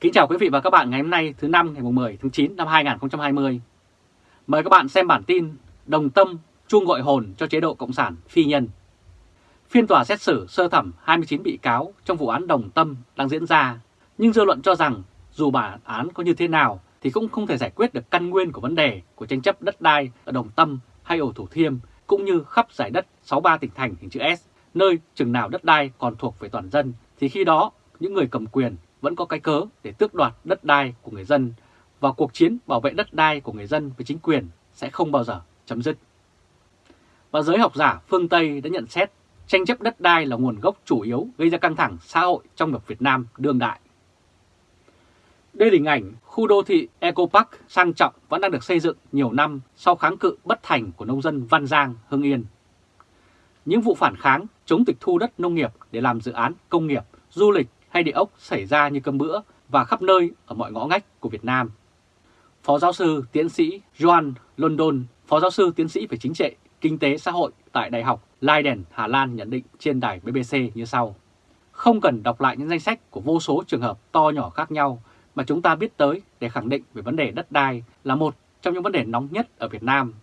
Kính chào quý vị và các bạn ngày hôm nay thứ năm ngày 10 tháng 9 năm 2020. Mời các bạn xem bản tin Đồng Tâm chuông gọi hồn cho chế độ Cộng sản phi nhân. Phiên tòa xét xử sơ thẩm 29 bị cáo trong vụ án Đồng Tâm đang diễn ra, nhưng dư luận cho rằng dù bản án có như thế nào thì cũng không thể giải quyết được căn nguyên của vấn đề của tranh chấp đất đai ở Đồng Tâm hay ổ Thủ Thiêm cũng như khắp giải đất 63 tỉnh thành hình chữ S, nơi chừng nào đất đai còn thuộc về toàn dân thì khi đó những người cầm quyền vẫn có cái cớ để tước đoạt đất đai của người dân và cuộc chiến bảo vệ đất đai của người dân với chính quyền sẽ không bao giờ chấm dứt. Và giới học giả phương Tây đã nhận xét tranh chấp đất đai là nguồn gốc chủ yếu gây ra căng thẳng xã hội trong luật Việt Nam đương đại. Đây là hình ảnh khu đô thị Eco Park sang trọng vẫn đang được xây dựng nhiều năm sau kháng cự bất thành của nông dân Văn Giang, Hưng Yên. Những vụ phản kháng chống tịch thu đất nông nghiệp để làm dự án công nghiệp, du lịch hay địa ốc xảy ra như cơm bữa và khắp nơi ở mọi ngõ ngách của Việt Nam. Phó giáo sư tiến sĩ Joan London, phó giáo sư tiến sĩ về chính trị, kinh tế xã hội tại Đại học Leiden, Hà Lan nhận định trên đài BBC như sau. Không cần đọc lại những danh sách của vô số trường hợp to nhỏ khác nhau mà chúng ta biết tới để khẳng định về vấn đề đất đai là một trong những vấn đề nóng nhất ở Việt Nam.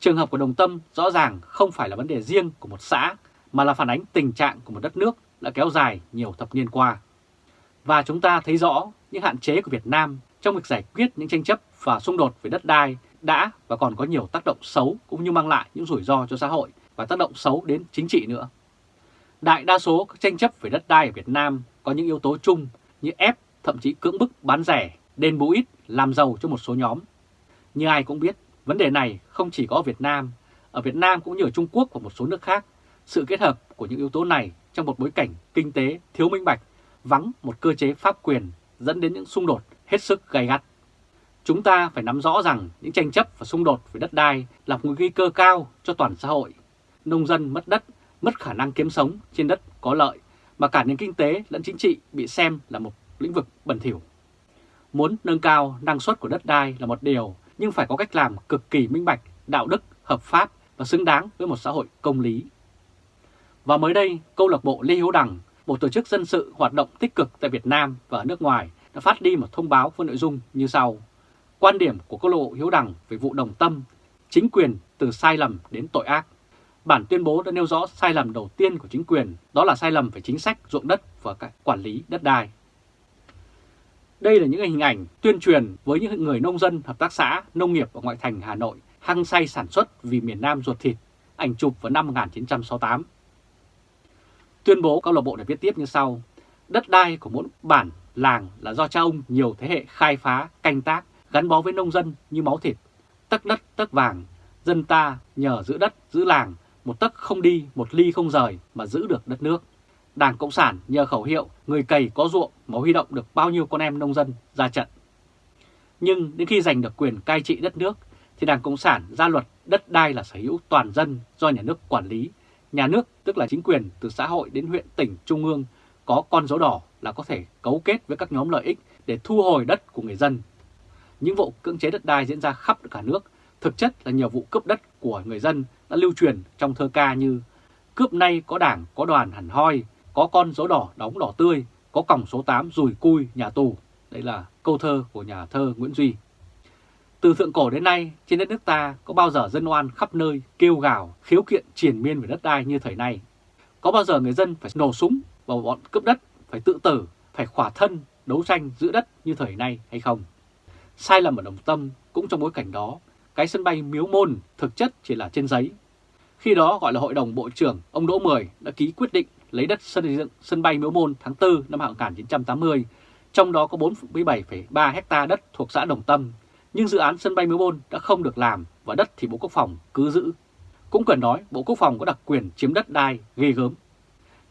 Trường hợp của Đồng Tâm rõ ràng không phải là vấn đề riêng của một xã mà là phản ánh tình trạng của một đất nước đã kéo dài nhiều thập niên qua. Và chúng ta thấy rõ những hạn chế của Việt Nam trong việc giải quyết những tranh chấp và xung đột về đất đai đã và còn có nhiều tác động xấu cũng như mang lại những rủi ro cho xã hội và tác động xấu đến chính trị nữa. Đại đa số các tranh chấp về đất đai ở Việt Nam có những yếu tố chung như ép, thậm chí cưỡng bức bán rẻ, đền bù ít, làm giàu cho một số nhóm. Như ai cũng biết, vấn đề này không chỉ có ở Việt Nam, ở Việt Nam cũng như ở Trung Quốc và một số nước khác. Sự kết hợp của những yếu tố này trong một bối cảnh kinh tế thiếu minh bạch, vắng một cơ chế pháp quyền dẫn đến những xung đột hết sức gay gắt. Chúng ta phải nắm rõ rằng những tranh chấp và xung đột về đất đai là một nguy cơ cao cho toàn xã hội. Nông dân mất đất, mất khả năng kiếm sống trên đất có lợi, mà cả nền kinh tế lẫn chính trị bị xem là một lĩnh vực bẩn thỉu. Muốn nâng cao năng suất của đất đai là một điều, nhưng phải có cách làm cực kỳ minh bạch, đạo đức, hợp pháp và xứng đáng với một xã hội công lý. Và mới đây, câu lạc bộ Lê Hiếu Đằng, một tổ chức dân sự hoạt động tích cực tại Việt Nam và ở nước ngoài đã phát đi một thông báo với nội dung như sau. Quan điểm của câu Lộ Hiếu Đằng về vụ đồng tâm, chính quyền từ sai lầm đến tội ác. Bản tuyên bố đã nêu rõ sai lầm đầu tiên của chính quyền, đó là sai lầm về chính sách ruộng đất và quản lý đất đai. Đây là những hình ảnh tuyên truyền với những người nông dân, hợp tác xã, nông nghiệp ở ngoại thành Hà Nội hăng say sản xuất vì miền Nam ruột thịt, ảnh chụp vào năm 1968. Tuyên bố câu lạc bộ đã viết tiếp như sau. Đất đai của mỗi bản, làng là do cha ông nhiều thế hệ khai phá, canh tác, gắn bó với nông dân như máu thịt. Tấc đất, tấc vàng, dân ta nhờ giữ đất, giữ làng, một tấc không đi, một ly không rời mà giữ được đất nước. Đảng Cộng sản nhờ khẩu hiệu người cày có ruộng mà huy động được bao nhiêu con em nông dân ra trận. Nhưng đến khi giành được quyền cai trị đất nước thì Đảng Cộng sản ra luật đất đai là sở hữu toàn dân do nhà nước quản lý Nhà nước, tức là chính quyền từ xã hội đến huyện, tỉnh, trung ương, có con dấu đỏ là có thể cấu kết với các nhóm lợi ích để thu hồi đất của người dân. Những vụ cưỡng chế đất đai diễn ra khắp cả nước, thực chất là nhiều vụ cướp đất của người dân đã lưu truyền trong thơ ca như Cướp nay có đảng, có đoàn hẳn hoi, có con dấu đỏ đóng đỏ tươi, có còng số 8 rùi cui nhà tù. Đây là câu thơ của nhà thơ Nguyễn Duy. Từ thượng cổ đến nay, trên đất nước ta có bao giờ dân oan khắp nơi kêu gào, khiếu kiện triển miên về đất đai như thời nay? Có bao giờ người dân phải nổ súng vào bọn cướp đất, phải tự tử, phải khỏa thân, đấu tranh giữ đất như thời nay hay không? Sai lầm ở Đồng Tâm cũng trong bối cảnh đó, cái sân bay Miếu Môn thực chất chỉ là trên giấy. Khi đó gọi là Hội đồng Bộ trưởng, ông Đỗ Mười đã ký quyết định lấy đất xây dựng sân bay Miếu Môn tháng 4 năm 1980, trong đó có 47,3 hecta đất thuộc xã Đồng Tâm nhưng dự án sân bay Miếu Môn đã không được làm và đất thì Bộ Quốc phòng cứ giữ. Cũng cần nói Bộ Quốc phòng có đặc quyền chiếm đất đai ghê gớm.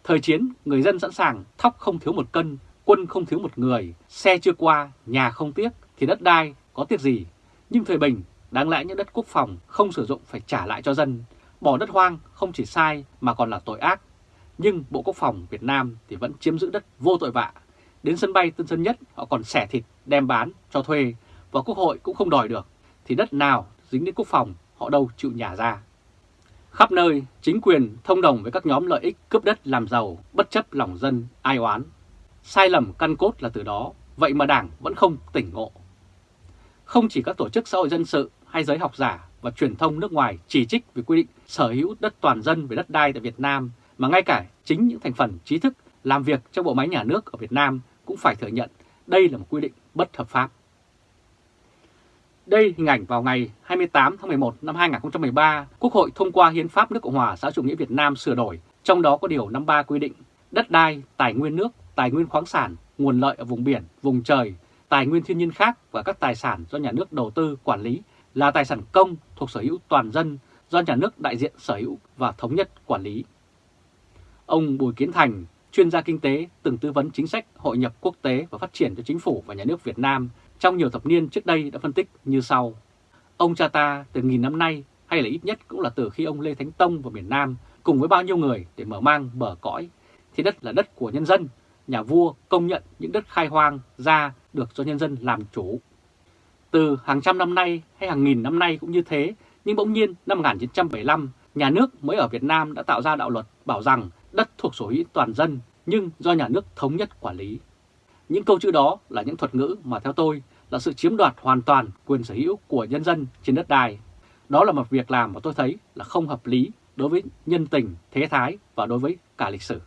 Thời chiến, người dân sẵn sàng thóc không thiếu một cân, quân không thiếu một người, xe chưa qua, nhà không tiếc thì đất đai có tiếc gì. Nhưng thời bình, đáng lẽ những đất quốc phòng không sử dụng phải trả lại cho dân. Bỏ đất hoang không chỉ sai mà còn là tội ác. Nhưng Bộ Quốc phòng Việt Nam thì vẫn chiếm giữ đất vô tội vạ. Đến sân bay Tân Sơn Nhất họ còn xẻ thịt đem bán cho thuê và Quốc hội cũng không đòi được, thì đất nào dính đến quốc phòng họ đâu chịu nhả ra. Khắp nơi, chính quyền thông đồng với các nhóm lợi ích cướp đất làm giàu, bất chấp lòng dân, ai oán. Sai lầm căn cốt là từ đó, vậy mà Đảng vẫn không tỉnh ngộ. Không chỉ các tổ chức xã hội dân sự hay giới học giả và truyền thông nước ngoài chỉ trích về quy định sở hữu đất toàn dân về đất đai tại Việt Nam, mà ngay cả chính những thành phần trí thức làm việc trong bộ máy nhà nước ở Việt Nam cũng phải thừa nhận đây là một quy định bất hợp pháp. Đây hình ảnh vào ngày 28 tháng 11 năm 2013, Quốc hội thông qua Hiến pháp nước Cộng hòa xã chủ nghĩa Việt Nam sửa đổi, trong đó có điều 53 quy định đất đai, tài nguyên nước, tài nguyên khoáng sản, nguồn lợi ở vùng biển, vùng trời, tài nguyên thiên nhiên khác và các tài sản do nhà nước đầu tư quản lý là tài sản công thuộc sở hữu toàn dân do nhà nước đại diện sở hữu và thống nhất quản lý. Ông Bùi Kiến Thành, chuyên gia kinh tế từng tư vấn chính sách hội nhập quốc tế và phát triển cho chính phủ và nhà nước Việt Nam trong nhiều thập niên trước đây đã phân tích như sau. Ông cha ta từ nghìn năm nay hay là ít nhất cũng là từ khi ông Lê Thánh Tông vào miền Nam cùng với bao nhiêu người để mở mang bờ cõi thì đất là đất của nhân dân, nhà vua công nhận những đất khai hoang ra được do nhân dân làm chủ. Từ hàng trăm năm nay hay hàng nghìn năm nay cũng như thế, nhưng bỗng nhiên năm 1975, nhà nước mới ở Việt Nam đã tạo ra đạo luật bảo rằng đất thuộc sở hữu toàn dân nhưng do nhà nước thống nhất quản lý. Những câu chữ đó là những thuật ngữ mà theo tôi là sự chiếm đoạt hoàn toàn quyền sở hữu của nhân dân trên đất đai. Đó là một việc làm mà tôi thấy là không hợp lý đối với nhân tình, thế thái và đối với cả lịch sử.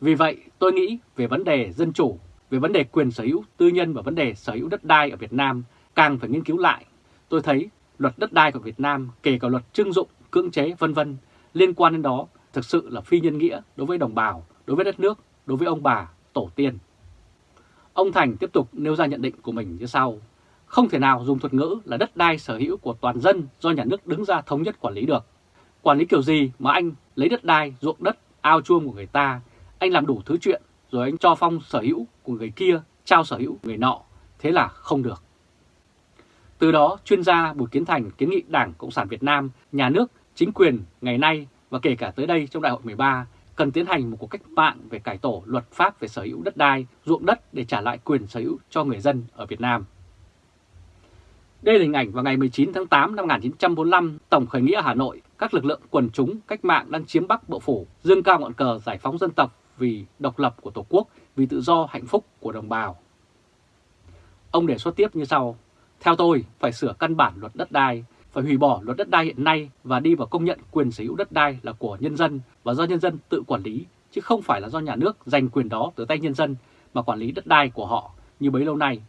Vì vậy, tôi nghĩ về vấn đề dân chủ, về vấn đề quyền sở hữu tư nhân và vấn đề sở hữu đất đai ở Việt Nam càng phải nghiên cứu lại. Tôi thấy luật đất đai của Việt Nam, kể cả luật trưng dụng, cưỡng chế vân vân liên quan đến đó thực sự là phi nhân nghĩa đối với đồng bào, đối với đất nước, đối với ông bà, tổ tiên. Ông Thành tiếp tục nêu ra nhận định của mình như sau. Không thể nào dùng thuật ngữ là đất đai sở hữu của toàn dân do nhà nước đứng ra thống nhất quản lý được. Quản lý kiểu gì mà anh lấy đất đai, ruộng đất, ao chuông của người ta, anh làm đủ thứ chuyện rồi anh cho phong sở hữu của người kia, trao sở hữu người nọ, thế là không được. Từ đó, chuyên gia Bùi Kiến Thành kiến nghị Đảng Cộng sản Việt Nam, nhà nước, chính quyền ngày nay và kể cả tới đây trong đại hội 13 cần tiến hành một cuộc cách mạng về cải tổ luật pháp về sở hữu đất đai, ruộng đất để trả lại quyền sở hữu cho người dân ở Việt Nam. Đây là hình ảnh vào ngày 19 tháng 8 năm 1945, Tổng khởi nghĩa Hà Nội, các lực lượng quần chúng cách mạng đang chiếm Bắc Bộ Phủ, dương cao ngọn cờ giải phóng dân tộc vì độc lập của Tổ quốc, vì tự do hạnh phúc của đồng bào. Ông đề xuất tiếp như sau, theo tôi phải sửa căn bản luật đất đai, phải hủy bỏ luật đất đai hiện nay và đi vào công nhận quyền sở hữu đất đai là của nhân dân và do nhân dân tự quản lý, chứ không phải là do nhà nước giành quyền đó từ tay nhân dân mà quản lý đất đai của họ như bấy lâu nay.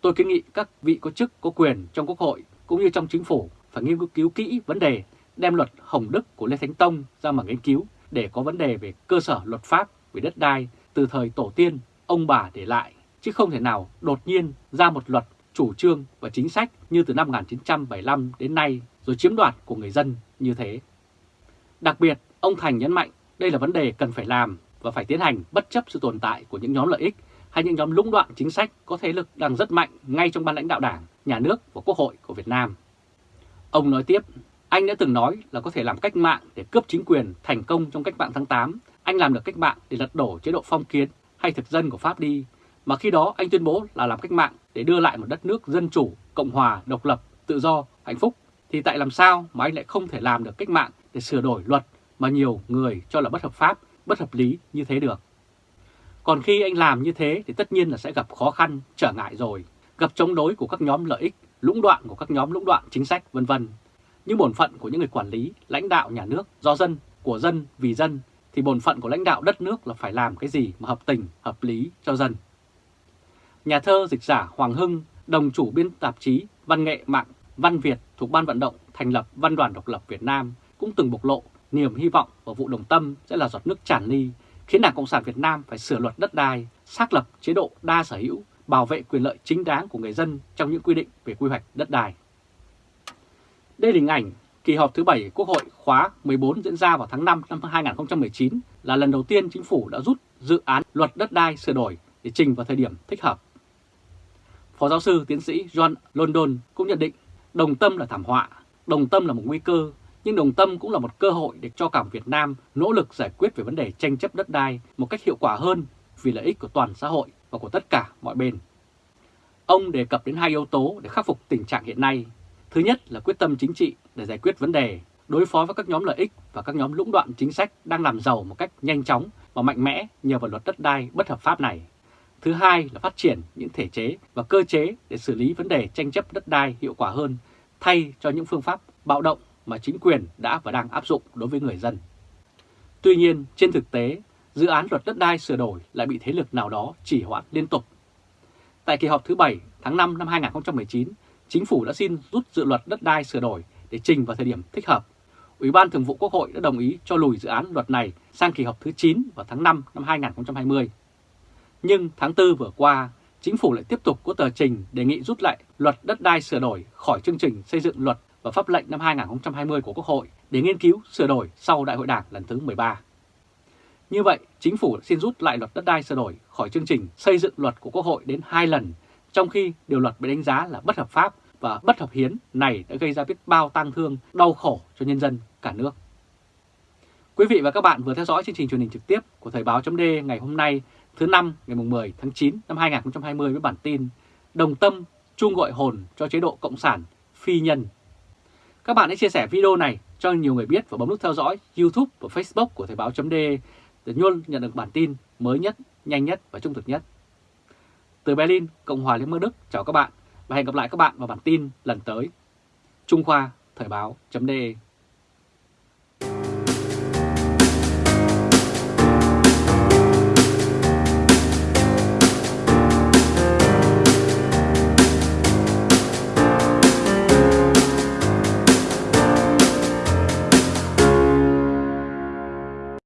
Tôi kiến nghị các vị có chức có quyền trong Quốc hội cũng như trong chính phủ phải nghiên cứu kỹ vấn đề đem luật Hồng Đức của Lê Thánh Tông ra mà nghiên cứu để có vấn đề về cơ sở luật pháp về đất đai từ thời tổ tiên, ông bà để lại, chứ không thể nào đột nhiên ra một luật chủ trương và chính sách như từ năm 1975 đến nay rồi chiếm đoạt của người dân như thế. Đặc biệt, ông Thành nhấn mạnh đây là vấn đề cần phải làm và phải tiến hành bất chấp sự tồn tại của những nhóm lợi ích hay những nhóm lũng đoạn chính sách có thế lực đang rất mạnh ngay trong ban lãnh đạo đảng, nhà nước và quốc hội của Việt Nam. Ông nói tiếp, anh đã từng nói là có thể làm cách mạng để cướp chính quyền thành công trong cách mạng tháng 8. Anh làm được cách mạng để lật đổ chế độ phong kiến hay thực dân của Pháp đi. Mà khi đó anh tuyên bố là làm cách mạng để đưa lại một đất nước dân chủ, cộng hòa, độc lập, tự do, hạnh phúc. Thì tại làm sao mà anh lại không thể làm được cách mạng để sửa đổi luật mà nhiều người cho là bất hợp pháp, bất hợp lý như thế được. Còn khi anh làm như thế thì tất nhiên là sẽ gặp khó khăn, trở ngại rồi, gặp chống đối của các nhóm lợi ích, lũng đoạn của các nhóm lũng đoạn chính sách vân vân. Nhưng bổn phận của những người quản lý, lãnh đạo nhà nước do dân, của dân, vì dân thì bổn phận của lãnh đạo đất nước là phải làm cái gì mà hợp tình, hợp lý cho dân. Nhà thơ dịch giả Hoàng Hưng, đồng chủ biên tạp chí Văn nghệ mạng Văn Việt thuộc Ban vận động thành lập Văn đoàn độc lập Việt Nam cũng từng bộc lộ niềm hy vọng vào vụ đồng tâm sẽ là giọt nước tràn ly, khiến Đảng Cộng sản Việt Nam phải sửa luật đất đai, xác lập chế độ đa sở hữu, bảo vệ quyền lợi chính đáng của người dân trong những quy định về quy hoạch đất đai. Đây là hình ảnh kỳ họp thứ 7 Quốc hội khóa 14 diễn ra vào tháng 5 năm 2019 là lần đầu tiên chính phủ đã rút dự án luật đất đai sửa đổi để trình vào thời điểm thích hợp. Phó giáo sư tiến sĩ John London cũng nhận định đồng tâm là thảm họa, đồng tâm là một nguy cơ, nhưng đồng tâm cũng là một cơ hội để cho cả Việt Nam nỗ lực giải quyết về vấn đề tranh chấp đất đai một cách hiệu quả hơn vì lợi ích của toàn xã hội và của tất cả mọi bên. Ông đề cập đến hai yếu tố để khắc phục tình trạng hiện nay. Thứ nhất là quyết tâm chính trị để giải quyết vấn đề, đối phó với các nhóm lợi ích và các nhóm lũng đoạn chính sách đang làm giàu một cách nhanh chóng và mạnh mẽ nhờ vào luật đất đai bất hợp pháp này. Thứ hai là phát triển những thể chế và cơ chế để xử lý vấn đề tranh chấp đất đai hiệu quả hơn thay cho những phương pháp bạo động mà chính quyền đã và đang áp dụng đối với người dân. Tuy nhiên, trên thực tế, dự án luật đất đai sửa đổi lại bị thế lực nào đó chỉ hoãn liên tục. Tại kỳ họp thứ 7 tháng 5 năm 2019, Chính phủ đã xin rút dự luật đất đai sửa đổi để trình vào thời điểm thích hợp. Ủy ban Thường vụ Quốc hội đã đồng ý cho lùi dự án luật này sang kỳ họp thứ 9 vào tháng 5 năm 2020. Nhưng tháng 4 vừa qua, Chính phủ lại tiếp tục có tờ trình đề nghị rút lại luật đất đai sửa đổi khỏi chương trình xây dựng luật và pháp lệnh năm 2020 của Quốc hội để nghiên cứu sửa đổi sau Đại hội Đảng lần thứ 13. Như vậy, Chính phủ xin rút lại luật đất đai sửa đổi khỏi chương trình xây dựng luật của Quốc hội đến hai lần, trong khi điều luật bị đánh giá là bất hợp pháp và bất hợp hiến này đã gây ra biết bao tang thương, đau khổ cho nhân dân cả nước. Quý vị và các bạn vừa theo dõi chương trình truyền hình trực tiếp của Thời báo .d ngày hôm nay thứ năm ngày 10 tháng 9 năm 2020 với bản tin Đồng Tâm chung gọi hồn cho chế độ Cộng sản phi nhân. Các bạn hãy chia sẻ video này cho nhiều người biết và bấm nút theo dõi YouTube và Facebook của Thời báo .d để luôn nhận được bản tin mới nhất, nhanh nhất và trung thực nhất. Từ Berlin, Cộng hòa Liên bang Đức chào các bạn và hẹn gặp lại các bạn vào bản tin lần tới. Trung Khoa Thời báo .de